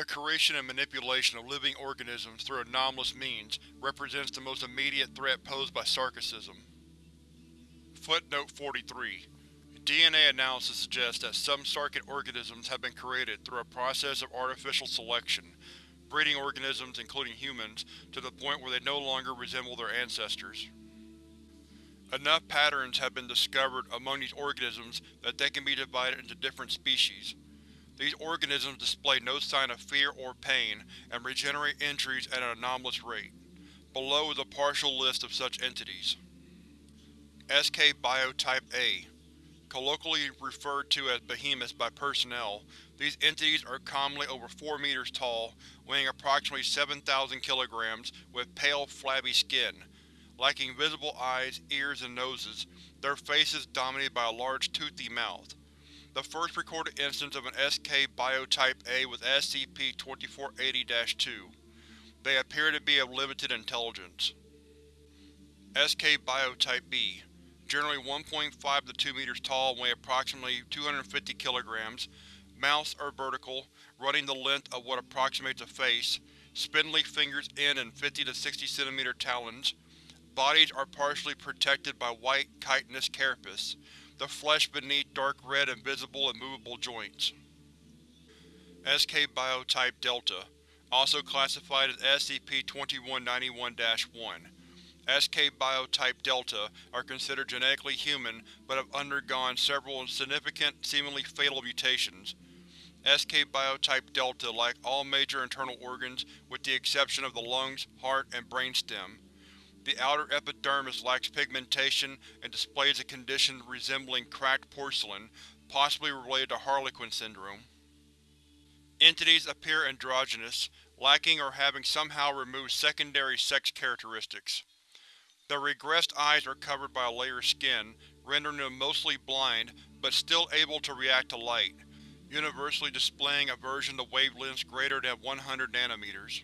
The creation and manipulation of living organisms through anomalous means represents the most immediate threat posed by Sarkicism. Footnote 43 DNA analysis suggests that some Sarkic organisms have been created through a process of artificial selection, breeding organisms, including humans, to the point where they no longer resemble their ancestors. Enough patterns have been discovered among these organisms that they can be divided into different species. These organisms display no sign of fear or pain and regenerate injuries at an anomalous rate. Below is a partial list of such entities. SK Biotype A Colloquially referred to as behemoths by personnel, these entities are commonly over 4 meters tall, weighing approximately 7,000 kilograms, with pale, flabby skin. Lacking visible eyes, ears, and noses, their faces dominated by a large toothy mouth. The first recorded instance of an SK Biotype A was SCP-2480-2. They appear to be of limited intelligence. SK Biotype B Generally 1.5 to 2 meters tall and weigh approximately 250 kilograms. Mouths are vertical, running the length of what approximates a face. Spindly fingers end in 50 to 60 cm talons. Bodies are partially protected by white chitinous carapace, the flesh beneath dark red invisible and movable joints. SK Biotype Delta, also classified as SCP-2191-1. SK Biotype Delta are considered genetically human but have undergone several significant, seemingly fatal mutations. SK Biotype Delta lack all major internal organs with the exception of the lungs, heart, and brainstem. The outer epidermis lacks pigmentation and displays a condition resembling cracked porcelain, possibly related to Harlequin syndrome. Entities appear androgynous, lacking or having somehow removed secondary sex characteristics. Their regressed eyes are covered by a layer of skin, rendering them mostly blind, but still able to react to light, universally displaying aversion to wavelengths greater than 100 nanometers.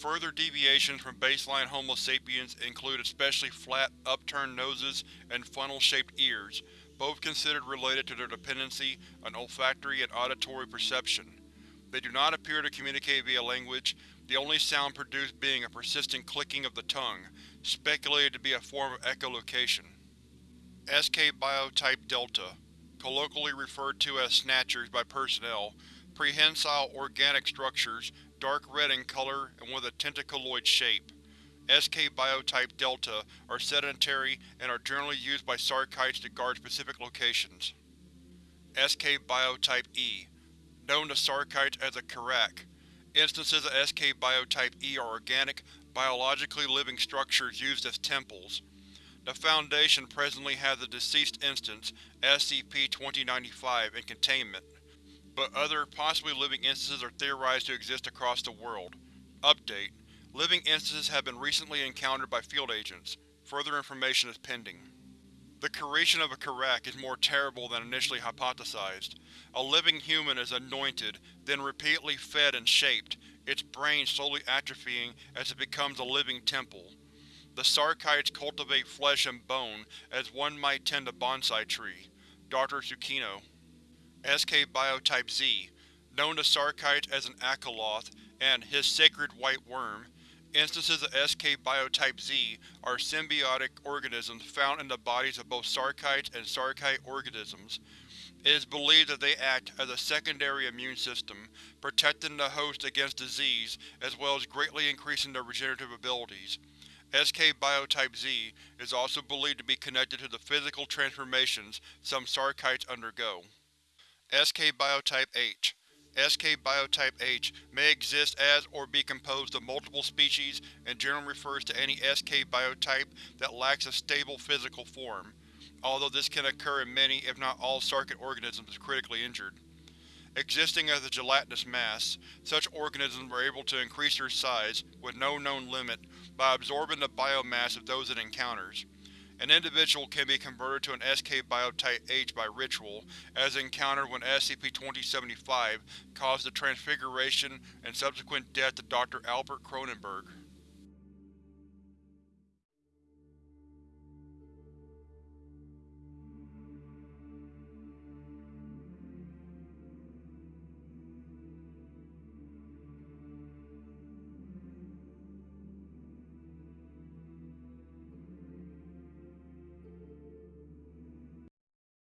Further deviations from baseline Homo sapiens include especially flat, upturned noses and funnel-shaped ears, both considered related to their dependency on olfactory and auditory perception. They do not appear to communicate via language, the only sound produced being a persistent clicking of the tongue, speculated to be a form of echolocation. SK Biotype Delta, colloquially referred to as Snatchers by personnel, prehensile organic structures, dark red in color and with a tentaculoid shape. SK Biotype Delta are sedentary and are generally used by Sarkites to guard specific locations. SK Biotype E, known to Sarkites as a Kirac, Instances of SK Biotype E are organic, biologically living structures used as temples. The Foundation presently has a deceased instance, SCP-2095, in containment, but other, possibly living instances are theorized to exist across the world. Update: Living instances have been recently encountered by field agents. Further information is pending. The creation of a Kirac is more terrible than initially hypothesized. A living human is anointed, then repeatedly fed and shaped, its brain slowly atrophying as it becomes a living temple. The Sarkites cultivate flesh and bone as one might tend a bonsai tree. Dr. Tsukino SK Biotype Z, known to Sarkites as an Akaloth and his sacred white worm, Instances of SK Biotype Z are symbiotic organisms found in the bodies of both Sarkites and Sarkite organisms. It is believed that they act as a secondary immune system, protecting the host against disease as well as greatly increasing their regenerative abilities. SK Biotype Z is also believed to be connected to the physical transformations some Sarkites undergo. SK Biotype H SK Biotype H may exist as or be composed of multiple species and generally refers to any SK biotype that lacks a stable physical form, although this can occur in many if not all Sarkic organisms critically injured. Existing as a gelatinous mass, such organisms are able to increase their size, with no known limit, by absorbing the biomass of those it encounters. An individual can be converted to an SK Biotype H by ritual, as encountered when SCP-2075 caused the transfiguration and subsequent death of Dr. Albert Cronenberg.